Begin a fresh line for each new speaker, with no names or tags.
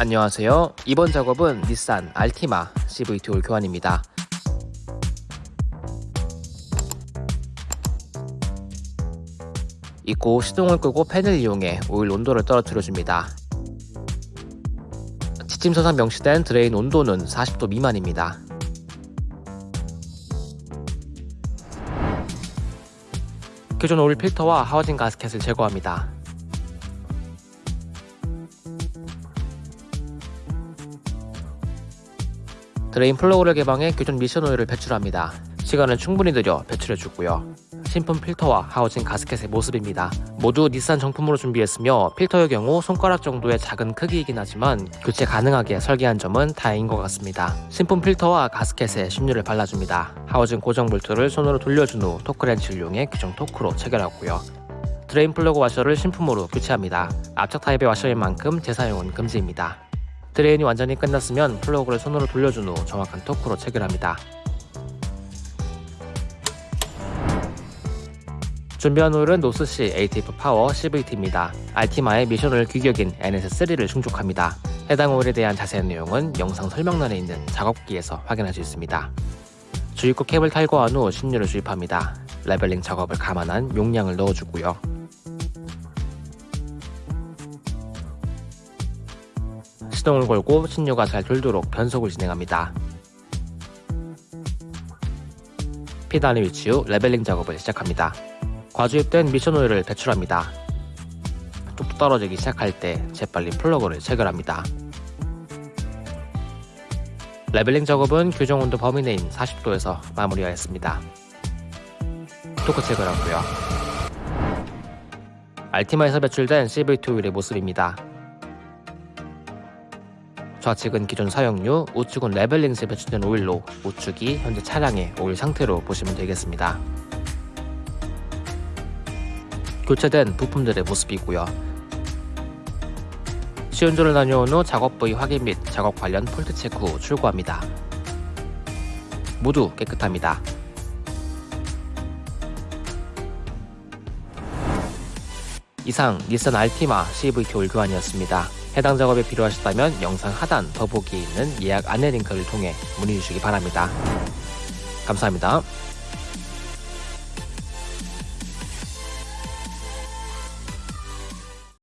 안녕하세요. 이번 작업은 닛산 알티마 CVT 오일 교환입니다. 입고 시동을 끄고 팬을 이용해 오일 온도를 떨어뜨려줍니다. 지침서상 명시된 드레인 온도는 40도 미만입니다. 기존 오일 필터와 하우징 가스켓을 제거합니다. 드레인 플러그를 개방해 기존 미션 오일을 배출합니다. 시간을 충분히 들여 배출해주고요. 신품 필터와 하우징 가스켓의 모습입니다. 모두 닛산 정품으로 준비했으며 필터의 경우 손가락 정도의 작은 크기이긴 하지만 교체 가능하게 설계한 점은 다행인 것 같습니다. 신품 필터와 가스켓에 신유를 발라줍니다. 하우징 고정 볼트를 손으로 돌려준 후 토크렌치를 이용해 규정 토크로 체결하고요. 드레인 플러그 와셔를 신품으로 교체합니다. 압착 타입의 와셔인 만큼 재사용은 금지입니다. 드레인이 완전히 끝났으면 플러그를 손으로 돌려준 후 정확한 토크로 체결합니다. 준비한 오일은 노스시 ATF 파워 CVT입니다. 알티마의 미션유 규격인 NS3를 충족합니다. 해당 오일에 대한 자세한 내용은 영상 설명란에 있는 작업기에서 확인할 수 있습니다. 주입구 캡을 탈거한 후 신유를 주입합니다. leveling 작업을 감안한 용량을 넣어주고요. 시동을 걸고 신유가 잘 돌도록 변속을 진행합니다. P단에 위치 후 leveling 작업을 시작합니다. 과주입된 미션 오일을 배출합니다. 뚝뚝 떨어지기 시작할 때 재빨리 플러그를 체결합니다. leveling 작업은 규정 온도 범위 내인 40도에서 마무리하였습니다. 토크 체결하고요. 알티마에서 배출된 CVT 오일의 모습입니다. 좌측은 기존 사용유, 우측은 leveling 시 배출된 오일로 우측이 현재 차량의 오일 상태로 보시면 되겠습니다. 교체된 부품들의 모습이고요. 시운전을 다녀온 후 작업 부위 확인 및 작업 관련 fault 체크 후 출고합니다. 모두 깨끗합니다. 이상 닛산 알티마 CVT 올 교환이었습니다. 해당 작업이 필요하셨다면 영상 하단 더보기에 있는 예약 안내 링크를 통해 문의 주시기 바랍니다. 감사합니다.